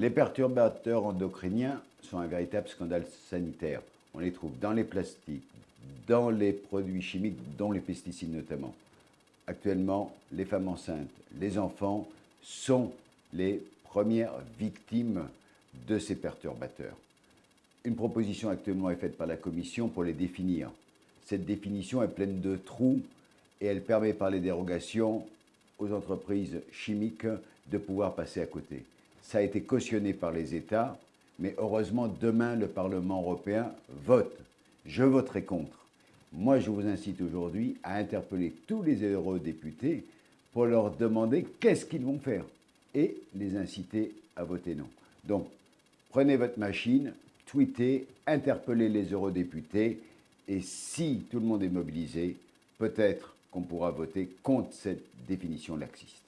Les perturbateurs endocriniens sont un véritable scandale sanitaire. On les trouve dans les plastiques, dans les produits chimiques, dont les pesticides notamment. Actuellement, les femmes enceintes, les enfants sont les premières victimes de ces perturbateurs. Une proposition actuellement est faite par la Commission pour les définir. Cette définition est pleine de trous et elle permet par les dérogations aux entreprises chimiques de pouvoir passer à côté. Ça a été cautionné par les États, mais heureusement, demain, le Parlement européen vote. Je voterai contre. Moi, je vous incite aujourd'hui à interpeller tous les eurodéputés pour leur demander qu'est-ce qu'ils vont faire et les inciter à voter non. Donc, prenez votre machine, tweetez, interpellez les eurodéputés et si tout le monde est mobilisé, peut-être qu'on pourra voter contre cette définition laxiste.